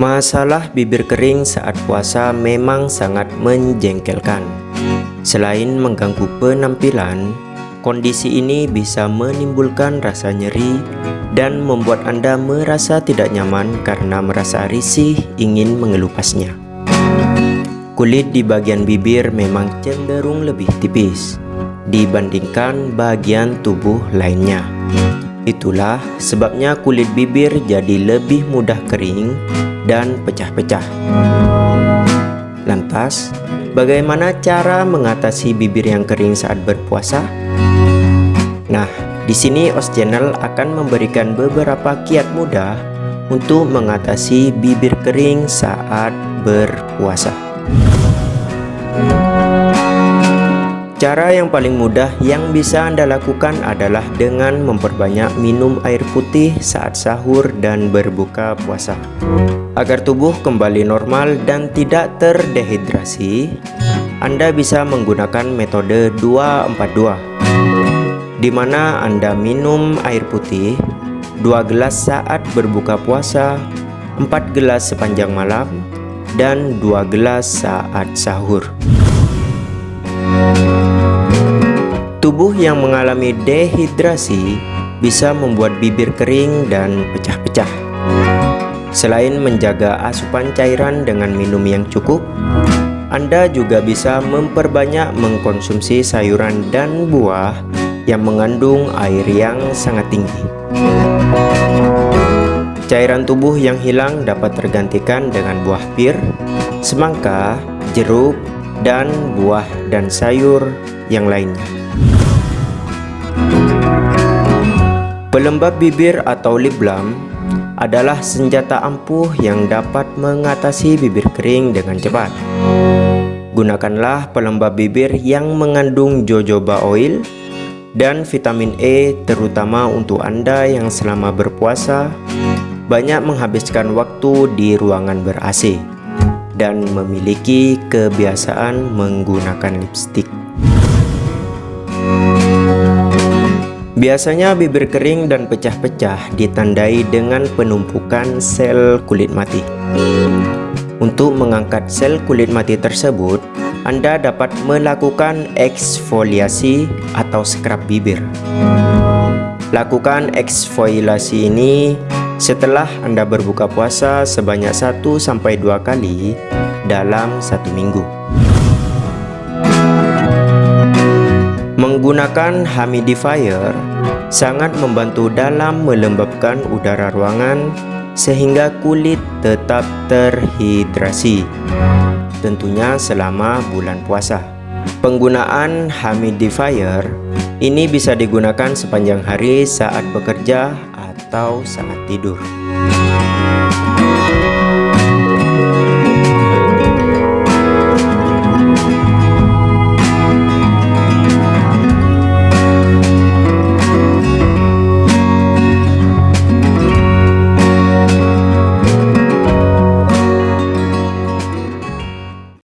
Masalah bibir kering saat puasa memang sangat menjengkelkan. Selain mengganggu penampilan, kondisi ini bisa menimbulkan rasa nyeri dan membuat Anda merasa tidak nyaman karena merasa risih ingin mengelupasnya. Kulit di bagian bibir memang cenderung lebih tipis dibandingkan bagian tubuh lainnya. Itulah sebabnya kulit bibir jadi lebih mudah kering dan pecah-pecah. Lantas, bagaimana cara mengatasi bibir yang kering saat berpuasa? Nah, di sini OS Channel akan memberikan beberapa kiat mudah untuk mengatasi bibir kering saat berpuasa. Cara yang paling mudah yang bisa Anda lakukan adalah dengan memperbanyak minum air putih saat sahur dan berbuka puasa. Agar tubuh kembali normal dan tidak terdehidrasi, Anda bisa menggunakan metode 242 di mana Anda minum air putih 2 gelas saat berbuka puasa, 4 gelas sepanjang malam, dan 2 gelas saat sahur. Tubuh yang mengalami dehidrasi bisa membuat bibir kering dan pecah-pecah. Selain menjaga asupan cairan dengan minum yang cukup, Anda juga bisa memperbanyak mengkonsumsi sayuran dan buah yang mengandung air yang sangat tinggi. Cairan tubuh yang hilang dapat tergantikan dengan buah pir, semangka, jeruk, dan buah dan sayur yang lainnya. Pelembab bibir atau lip balm adalah senjata ampuh yang dapat mengatasi bibir kering dengan cepat. Gunakanlah pelembab bibir yang mengandung jojoba oil dan vitamin E terutama untuk Anda yang selama berpuasa banyak menghabiskan waktu di ruangan ber-AC dan memiliki kebiasaan menggunakan lipstick. Biasanya bibir kering dan pecah-pecah ditandai dengan penumpukan sel kulit mati. Untuk mengangkat sel kulit mati tersebut, Anda dapat melakukan eksfoliasi atau scrub bibir. Lakukan eksfoliasi ini setelah Anda berbuka puasa sebanyak 1-2 kali dalam satu minggu. Menggunakan humidifier sangat membantu dalam melembabkan udara ruangan sehingga kulit tetap terhidrasi tentunya selama bulan puasa penggunaan humidifier ini bisa digunakan sepanjang hari saat bekerja atau saat tidur.